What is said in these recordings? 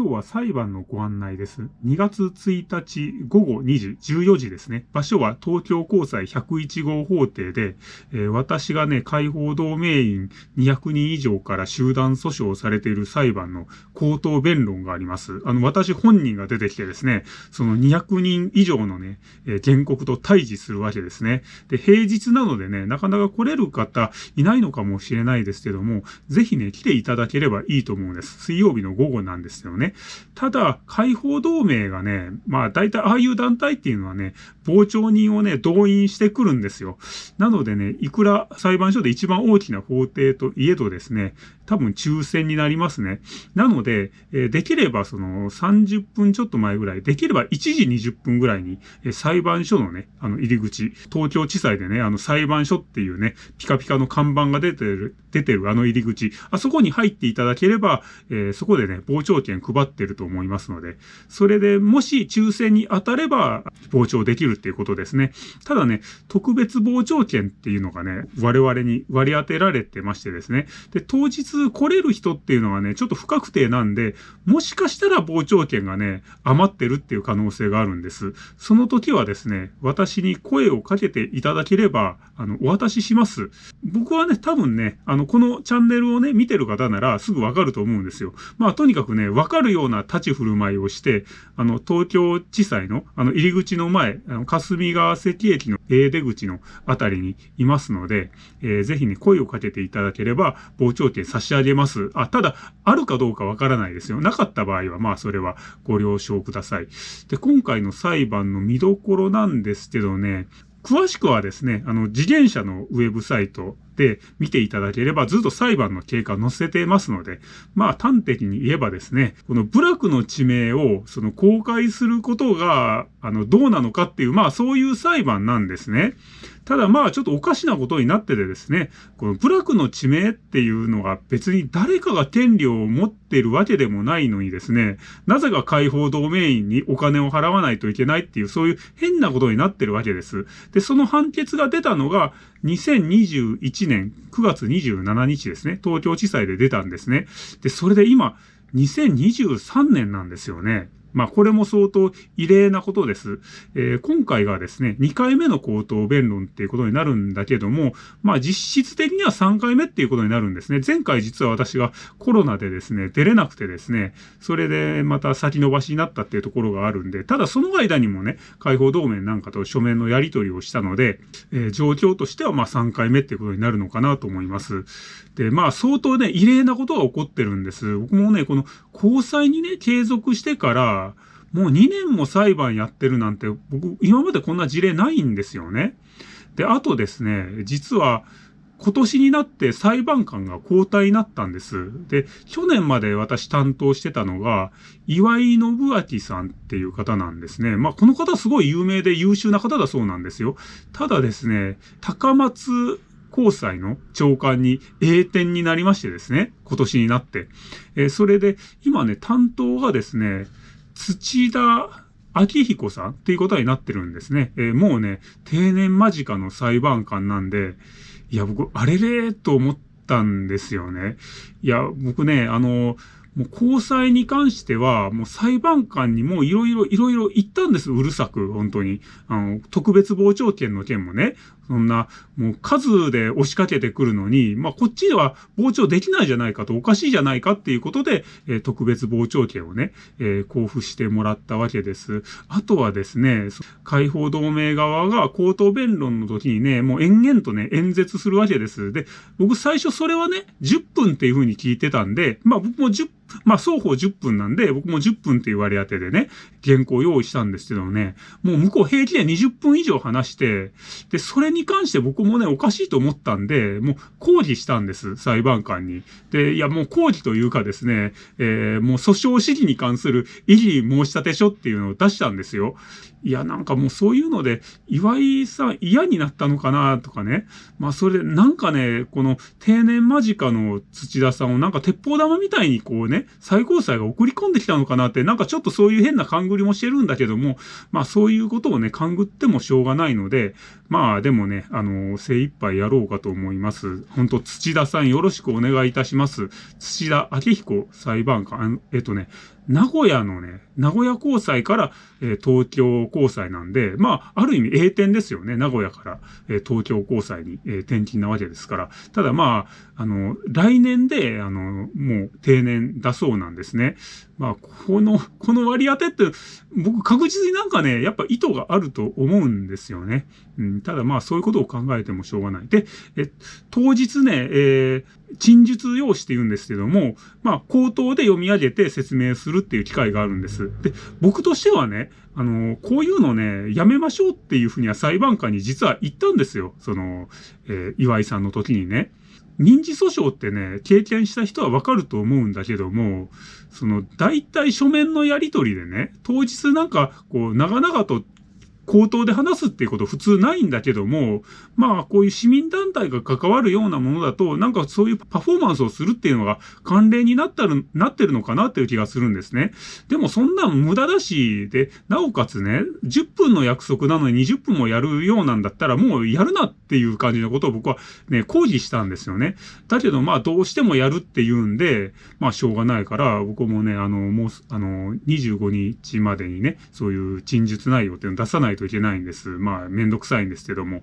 今日は裁判のご案内です。2月1日午後2時、14時ですね。場所は東京高裁101号法廷で、えー、私がね、解放同盟員200人以上から集団訴訟されている裁判の口頭弁論があります。あの、私本人が出てきてですね、その200人以上のね、えー、原告と対峙するわけですね。で、平日なのでね、なかなか来れる方いないのかもしれないですけども、ぜひね、来ていただければいいと思うんです。水曜日の午後なんですよね。ただ、解放同盟がね、まあ大体ああいう団体っていうのはね、傍聴人をね、動員してくるんですよ。なのでね、いくら裁判所で一番大きな法廷といえどですね、多分抽選になりますね。なので、えできればその30分ちょっと前ぐらい、できれば1時20分ぐらいに、え裁判所のね、あの入り口、東京地裁でね、あの裁判所っていうね、ピカピカの看板が出てる、出てるあの入り口、あそこに入っていただければ、えー、そこでね、傍聴券配ってると思いますので、それでもし抽選に当たれば、傍聴できるっていうことですね。ただね、特別傍聴券っていうのがね、我々に割り当てられてましてですね。で、当日来れる人っていうのはね、ちょっと不確定なんで、もしかしたら傍聴券がね、余ってるっていう可能性があるんです。その時はですね、私に声をかけていただければ、あの、お渡しします。僕はね、多分ね、あの、このチャンネルをね、見てる方ならすぐわかると思うんですよ。まあ、とにかくね、わかるような立ち振る舞いをして、あの、東京地裁の、あの、入り口の前、あ、霞ヶ関駅の A 出口のあたりにいますので、えー、ぜひね、声をかけていただければ、傍聴券差し上げます。あ、ただ、あるかどうかわからないですよ。なかった場合は、まあ、それはご了承ください。で、今回の裁判の見どころなんですけどね、詳しくはですね、あの、自転車のウェブサイトで見ていただければずっと裁判の経過を載せてますので、まあ端的に言えばですね、この部落の地名をその公開することが、あの、どうなのかっていう、まあそういう裁判なんですね。ただまあちょっとおかしなことになっててですね、この部落の地名っていうのが別に誰かが権利を持ってるわけでもないのにですね、なぜか解放同盟員にお金を払わないといけないっていうそういう変なことになってるわけです。で、その判決が出たのが2021年9月27日ですね、東京地裁で出たんですね。で、それで今2023年なんですよね。まあ、これも相当異例なことです。えー、今回がですね、2回目の口頭弁論っていうことになるんだけども、まあ、実質的には3回目っていうことになるんですね。前回実は私がコロナでですね、出れなくてですね、それでまた先延ばしになったっていうところがあるんで、ただその間にもね、解放同盟なんかと書面のやり取りをしたので、えー、状況としてはまあ3回目っていうことになるのかなと思います。で、まあ相当ね、異例なことが起こってるんです。僕もね、この交際にね、継続してから、もう2年も裁判やってるなんて、僕、今までこんな事例ないんですよね。で、あとですね、実は、今年になって裁判官が交代になったんです。で、去年まで私担当してたのが、岩井信明さんっていう方なんですね。まあ、この方すごい有名で優秀な方だそうなんですよ。ただですね、高松高裁の長官に栄転になりましてですね、今年になって。えー、それで、今ね、担当がですね、土田明彦さんっていうことになってるんですね。えー、もうね、定年間近の裁判官なんで、いや、僕、あれれと思ったんですよね。いや、僕ね、あの、もう交際に関しては、もう裁判官にもいろいろいろいろ言ったんです、うるさく、本当に。あの、特別傍聴権の件もね、そんな、もう数で押しかけてくるのに、まあ、こっちでは傍聴できないじゃないかと、おかしいじゃないかっていうことで、えー、特別傍聴権をね、えー、交付してもらったわけです。あとはですね、解放同盟側が口頭弁論の時にね、もう延々とね、演説するわけです。で、僕最初それはね、10分っていう風に聞いてたんで、まあ僕も10まあ、双方10分なんで、僕も10分って言われ当てでね、原稿用意したんですけどね、もう向こう平気で20分以上話して、で、それにに関して僕もね、おかしいと思ったんで、もう抗議したんです、裁判官に。で、いや、もう抗議というかですね、えー、もう訴訟指示に関する異議申し立て書っていうのを出したんですよ。いや、なんかもうそういうので、岩井さん嫌になったのかなとかね。まあそれ、なんかね、この定年間近の土田さんをなんか鉄砲玉みたいにこうね、最高裁が送り込んできたのかなって、なんかちょっとそういう変な勘繰りもしてるんだけども、まあそういうことをね、勘繰ってもしょうがないので、まあでもね、あの、精一杯やろうかと思います。本当土田さんよろしくお願いいたします。土田明彦裁判官、えっとね、名古屋のね、名古屋高裁から、えー、東京高裁なんで、まあ、ある意味栄転ですよね。名古屋から、えー、東京高裁に、えー、転勤なわけですから。ただまあ、あの、来年で、あの、もう定年だそうなんですね。まあ、この、この割り当てって、僕確実になんかね、やっぱ意図があると思うんですよね。うん、ただまあ、そういうことを考えてもしょうがない。で、え、当日ね、えー、陳述用紙って言うんですけども、まあ、口頭で読み上げて説明するっていう機会があるんです。で、僕としてはね、あの、こういうのね、やめましょうっていうふうには裁判官に実は言ったんですよ。その、えー、岩井さんの時にね。民事訴訟ってね、経験した人はわかると思うんだけども、その、大体書面のやりとりでね、当日なんか、こう、長々と口頭で話すっていうこと普通ないんだけども、まあ、こういう市民団体が関わるようなものだと、なんかそういうパフォーマンスをするっていうのが慣例になったる、なってるのかなっていう気がするんですね。でもそんな無駄だし、で、なおかつね、10分の約束なのに20分もやるようなんだったらもうやるなっていう感じのことを僕はね、抗議したんですよね。だけどまあどうしてもやるって言うんで、まあしょうがないから、僕もね、あの、もう、あの、25日までにね、そういう陳述内容っていうのを出さないとといけないんです。まあ、めんどくさいんですけども。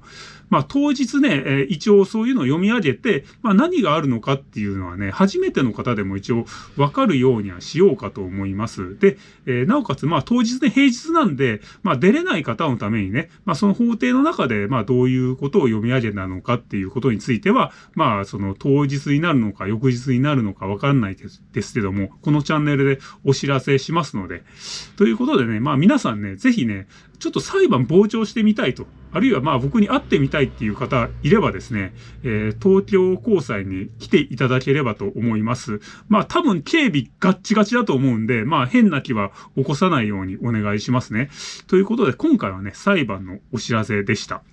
まあ、当日ね、え、一応そういうのを読み上げて、まあ、何があるのかっていうのはね、初めての方でも一応わかるようにはしようかと思います。で、え、なおかつ、まあ、当日ね、平日なんで、まあ、出れない方のためにね、まあ、その法廷の中で、まあ、どういうことを読み上げたのかっていうことについては、まあ、その当日になるのか、翌日になるのかわかんないですけども、このチャンネルでお知らせしますので、ということでね、まあ、皆さんね、ぜひね、ちょっと裁判傍聴してみたいと、あるいはまあ僕に会ってみたいっていう方いればですね、えー、東京高裁に来ていただければと思います。まあ多分警備ガッチガチだと思うんで、まあ変な気は起こさないようにお願いしますね。ということで今回はね、裁判のお知らせでした。